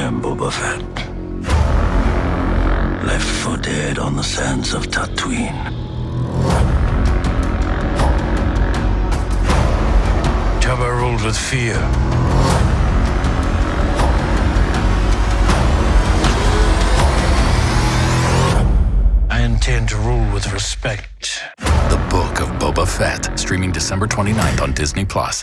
I am Boba Fett. Left for dead on the sands of Tatooine. Jabba ruled with fear. I intend to rule with respect. The Book of Boba Fett, streaming December 29th on Disney Plus.